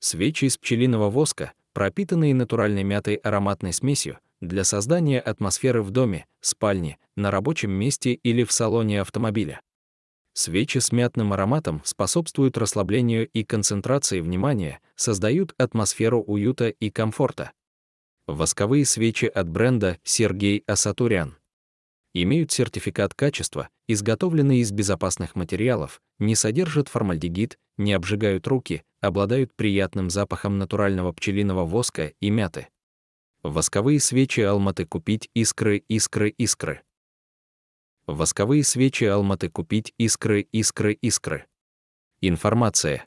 Свечи из пчелиного воска, пропитанные натуральной мятой ароматной смесью, для создания атмосферы в доме, спальне, на рабочем месте или в салоне автомобиля. Свечи с мятным ароматом способствуют расслаблению и концентрации внимания, создают атмосферу уюта и комфорта. Восковые свечи от бренда Сергей Асатурян имеют сертификат качества, изготовленные из безопасных материалов, не содержат формальдегид, не обжигают руки, обладают приятным запахом натурального пчелиного воска и мяты. Восковые свечи Алматы купить искры, искры, искры. Восковые свечи Алматы купить искры, искры, искры. Информация.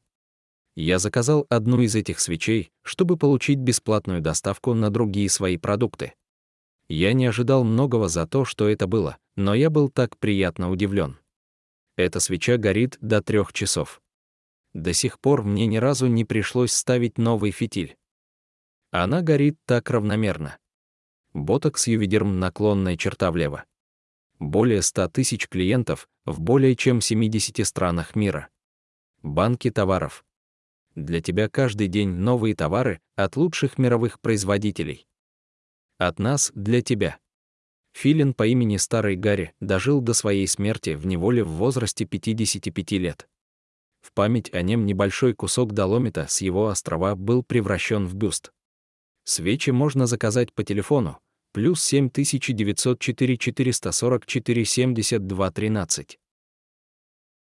Я заказал одну из этих свечей, чтобы получить бесплатную доставку на другие свои продукты. Я не ожидал многого за то, что это было, но я был так приятно удивлен. Эта свеча горит до трех часов. До сих пор мне ни разу не пришлось ставить новый фитиль. Она горит так равномерно. Ботокс Ювидерм наклонная черта влево. Более 100 тысяч клиентов в более чем 70 странах мира. Банки товаров. Для тебя каждый день новые товары от лучших мировых производителей. От нас для тебя. Филин по имени Старый Гарри дожил до своей смерти в неволе в возрасте 55 лет. В память о нем небольшой кусок доломита с его острова был превращен в бюст. Свечи можно заказать по телефону плюс 7904 444 72 13.